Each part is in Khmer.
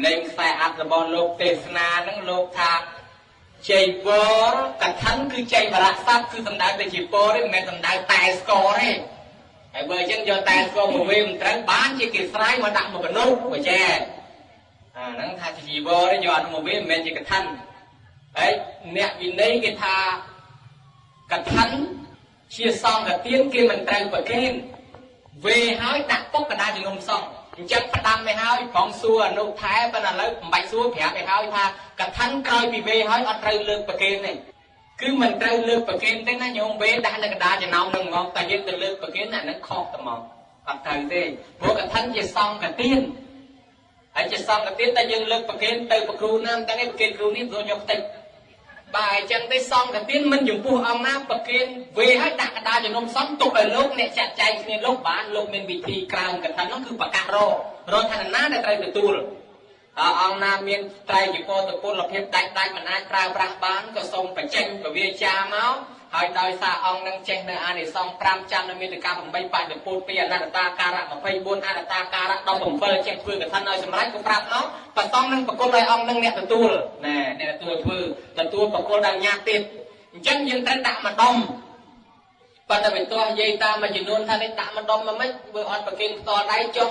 សម្លេងខ្សែអត្ថរបស់លោកទេសនាហ្នឹងលោកថាជ័យវរកថាគឺជ័យបរៈស័ព្ទគឺសំដៅទៅជាពរទេមិនមែនសំដៅតែស្គរទេហើយបើអញ្ចឹងយកតែស្គរមកវិញមិនត្រូវបានជាគេស្រ័យមកដាក់មកកនុបើចេះអាហ្នឹងថាជាជីវរយកអនុមកវិញមិនមែនជាកថាហើយអ្នកវិន័យគេថាកថាជាសង្ឃទានគេមិនត្រូវប្រគេនវេហើយដាក់ពុកកណ្ដាលជំនុំសង្ឃ អញ្ចឹងផ្ដាំទៅហើយផងសួរអនុថែប៉ុន្តែឥឡូវមិនបាច់សួរប្រាប់ទៅហើយថាកថាក្រោយពីវេហើយអត់ត្រូវលើកប្រគេនទេគឺមិនត្រូវលើកប្រគេនទេណាញោមវេដាក់នៅកណ្ដាលចំណោមនឹងហ្មងតែយើងទៅលើកប្រគេនអានឹងខុសតែហ្មងអត់ត្រូវទេព្រោះកថាជាសង្ឃទានហើយជាសង្ឃទានតែយើងលើកប្រគេនទៅប្រគ្រូណាតែប្រគេនគ្រូនេះព្រោះយកតិច បាទអញ្ចឹងទេសង្ឃទានមិនចំពោះអង្គណាប្រគេនវេឲ្យដាក់កដាជំនុំសង្ឃទុកឲ្យលោកអ្នកចាត់ចែងគ្នាលោកបានលោកមានវិធីក្រៅកថានោះគឺប្រកាសររឋានណាដែលត្រូវទទួលតើអង្គណាមានត្រៃជីពតពលភាពដាច់ដាច់មិនអាចប្រើប្រាស់បានក៏សូមបញ្ចេញពវាចាមក ហើយដោយសារអង្គនឹងចេះនៅអានិសង្ឃ5ចាំនៅមានតកា8បច្ចុប្បន្នពីអនត្តតាការៈ24អនត្តតាការៈ17ចេះធ្វើកថាឲ្យសម្រេចក៏ប្រាប់មកប្រសំនឹងប្រគល់ឲ្យអង្គនឹងអ្នកទទួលណែអ្នកទទួលធ្វើទទួលប្រគល់ដល់ញាតិទៀតអញ្ចឹងយើងត្រូវដាក់ម្ដុំប៉ុន្តែវាទាស់និយាយតាមមួយចំនួនថានេះដាក់ម្ដុំមកមិនបើអត់ប្រគិនផ្ទាល់ដៃចុះ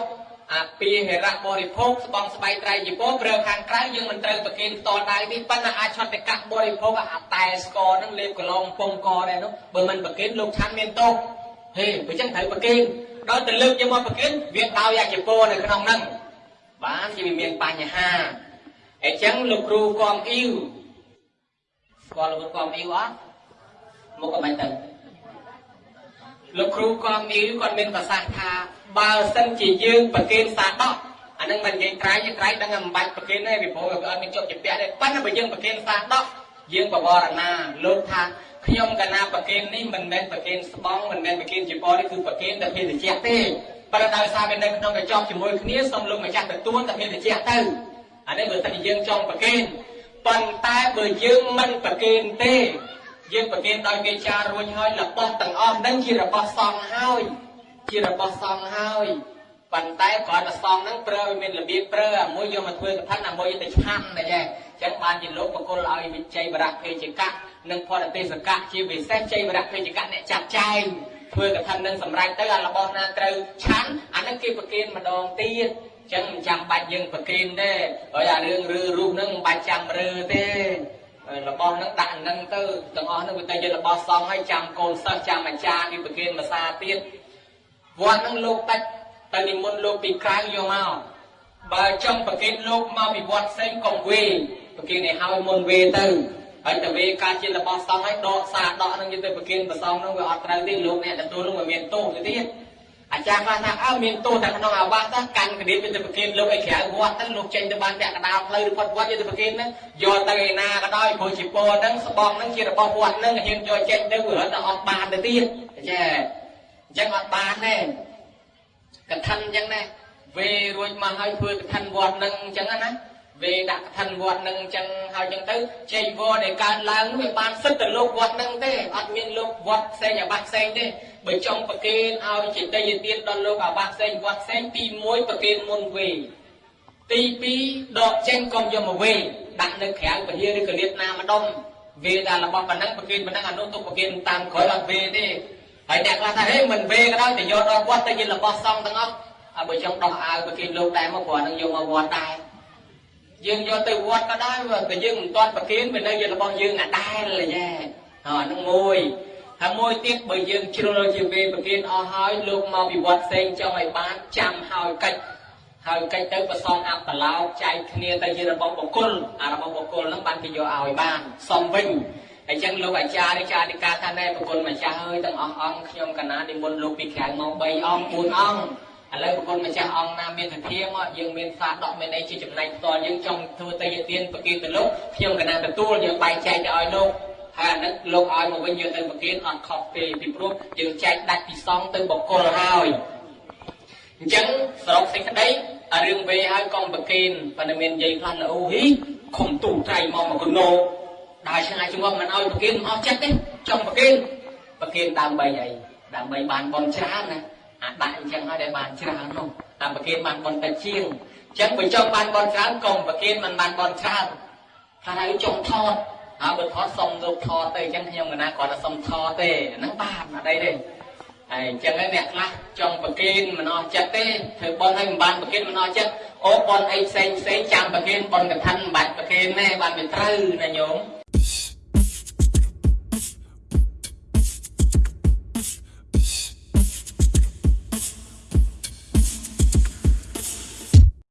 អាពីហេរៈបរិភោគស្បងស្បៃត្រៃជីពោប្រើខាងក្រៅយើងមិនត្រូវប្រគិនផ្ទាល់ដៃនេះប៉ុន្តែអាចឆត់តកៈបរិភោគអាតែស្ករហ្នឹងលេបកន្លងពងកដែរនោះបើមិនប្រគិនលោកឆាន់មានទោសហេបើចឹងត្រូវប្រគិនដល់ទៅលើកយកមកប្រគិនវាដោយអាជីពោនៅក្នុងហ្នឹងបានជាវាមានបញ្ហាអញ្ចឹងលោកគ្រូគំអ៊ីវស្គាល់លោកគ្រូគំអ៊ីវអត់មកក៏មិនទៅ លោកគ្រូគំអ៊ីវគាត់មានប្រសាសន៍ថាបើសិនជាយើងប្រគេនសាដកអានឹងមិននិយាយក្រៃយើងក្រៃដឹងមិនបាច់ប្រគេនទេពីព្រោះវាអត់មានជាប់ជាពាក់ទេប៉ុន្តែបើយើងប្រគេនសាដកយើងបវរណាលោកថាខ្ញុំកណាប្រគេននេះមិនមែនប្រគេនស្បង់មិនមែនប្រគេនជាពរនេះគឺប្រគេនតែភេទជ្ជៈទេប៉ុន្តែដោយសារវានៅក្នុងកញ្ចប់ជាមួយគ្នាសូមលោកម្ចាស់ទទួលតែភេទជ្ជៈទៅអានេះបើសិនជាយើងចង់ប្រគេនប៉ុន្តែបើយើងមិនប្រគេនទេ យើងប្រគេនដោយគេចារួចហើយរបស់ទាំងអស់នឹងជារបស់សង្ឃហើយ ជារបស់សង្ឃហើយប៉ុន្តែគ្រាន់តែសង្ឃហ្នឹងប្រើឲ្យមានរបៀបប្រើអាមួយយកមកធ្វើកថាអាមួយទៅឆាន់តែចឹងចឹងបានជាលោកបកុលឲ្យវិជ័យបរៈភេជកៈនិងផតទេសកៈជាពិសេសជ័យបរៈភេជកៈអ្នកចាត់ចែងធ្វើកថានឹងសម្រេចទៅអារបស់ណាត្រូវឆាន់អានឹងគេប្រគេនម្ដងទៀតចឹងមិនចាំបាច់យើងប្រគេនទេហើយអារឿងឬរូបហ្នឹងមិនបាច់ចាំរើទេ របស់ហ្នឹងដាក់ហ្នឹងទៅទាំងអស់ហ្នឹងវាទៅជារបស់សង្ឃហើយចាំកូនសិស្សចាំអាចារ្យគេប្រគេនភាសាទៀតវត្តហ្នឹងលោកដាច់ទៅនិមន្តលោកពីក្រៅយកមកបើចង់ប្រគេនលោកមកពីវត្តផ្សេងកុំវេប្រគេនឲ្យហើយមុនវេទៅហើយទៅវេការជារបស់សង្ឃហើយដកសាដកហ្នឹងយកទៅប្រគេនប្រសងហ្នឹងវាអត់ត្រូវទេលោកអ្នកទទួលហ្នឹងវាមានទោសទៅទៀត អាចារ្យខ្លះថាអើមានទោសតែក្នុងអាវាសទៅកាន់កដៀបទៅប្រគេនលោកឲ្យក្រៅវត្តទៅលោកចេញទៅបានពាក់កណ្ដាលផ្លូវឬផុតវត្តយកទៅប្រគេនហ្នឹងយកទៅឯណាក៏ដោយព្រោះជាពរហ្នឹងស្បង់ហ្នឹងជារបស់វត្តហ្នឹងហ៊ានយកចេញទៅវារត់ទៅអត់បានទៅទៀតចាអញ្ចឹងអត់បានទេកថាអញ្ចឹងណាវេរួចមកហើយធ្វើកថាវត្តនឹងអញ្ចឹងណា វេដាក់កថាវត្តនឹងអញ្ចឹងហើយអញ្ចឹងទៅជ័យវរដែលកើតឡើងនោះវាបានសិទ្ធទៅលោកវត្តនឹងទេអត់មានលោកវត្តផ្សេងអាបាសផ្សេងទេបើចង់ប្រគេនឲ្យចេតយទានដល់លោកអាបាសផ្សេងវត្តផ្សេងទី1ប្រគេនមុនវេទី2ដកចេញកុំយកមកវេដាក់នៅក្រៅពហិឬកលៀតណាម្ដុំវេដល់របស់ប៉ុណ្ណឹងប្រគេនប៉ុណ្ណឹងអានោះទុកប្រគេនតាមក្រោយអត់វេទេហើយអ្នកខ្លះថាហេមិនវេក៏ដោយតែយកដល់វត្តទៅជារបស់សង្ឃទាំងអស់ហើយបើចង់ដោះអាវប្រគេនលោកដែរមកព្រោះនឹងយកមកវត្តដែរ យើងយកទៅវត្តក៏ដោយតែយើងមិនទាន់ប្រគេនវានៅជារបស់យើងអាដែរយ៉ាអាហ្នឹងមួយហើយមួយទៀតបើយើងជ្រុលជាវេប្រគេនអស់ហើយលោកមកពីវត្តផ្សេងចង់ឲ្យបានចាំហើយកិច្ចហើយកិច្ចទៅប្រសងអបឡោចែកគ្នាទៅជារបស់បុគ្គលអារបស់បុគ្គលហ្នឹងបានគេយកឲ្យបានសំវិញអញ្ចឹងលោកអាចារ្យនេះចារិកាថាណែប្រគុណម្ចាស់អើយទាំងអស់អង្គខ្ញុំកណានិមន្តលោកពីក្រៅមក3អង្គ4អង្គ ឥឡូវប្រគុណម្ចាស់អង្គណាមានសទ្ធាមកយើងមានសាដកមានអីជាចំណែកផ្ទាល់យើងចង់ធ្វើតេយទានប្រគិនទៅលោកខ្ញុំកណាទទួលយើងបែងចែកទៅឲ្យលោកហើយអានេះលោកឲ្យមកវិញយើងទៅប្រគិនអត់ខុសទេពីព្រោះយើងចែកដាច់ពីសងទៅបកុលហើយអញ្ចឹងសរុបសេចក្តីអារឿងវេហើយកុំប្រគិនប៉ុន្តែមាននិយាយខ្លះអូហ៊ីខំទូត្រៃមកមកកណោដើរឆ្ងាយជាប់មិនឲ្យប្រគិនអស់ចិត្តទេចង់ប្រគិនប្រគិនដើម្បីអីដើម្បីបានបនច្រើនណា អាដាក់អញ្ចឹងហើយដែលបានច្រើននោះតាមប្រគិនបានបនតិចជាងចឹងបើចង់បានបនច្រើនកុំប្រគិនមិនបានបនច្រើនថាហើយចង់ថតហើយបើថតសុំលោកថតទៅអញ្ចឹងខ្ញុំមិនណាគាត់ថាសុំថតទេហ្នឹងបានអត់អីទេហើយអញ្ចឹងហើយអ្នកខ្លះចង់ប្រគិនមិនអស់ចិត្តទេធ្វើបនឲ្យមិនបានប្រគិនមិនអស់ចិត្តអូបនអីផ្សេងផ្សេងចាំប្រគិនបនកឋិនមិនបាច់ប្រគិនទេបានវាត្រូវណាញោម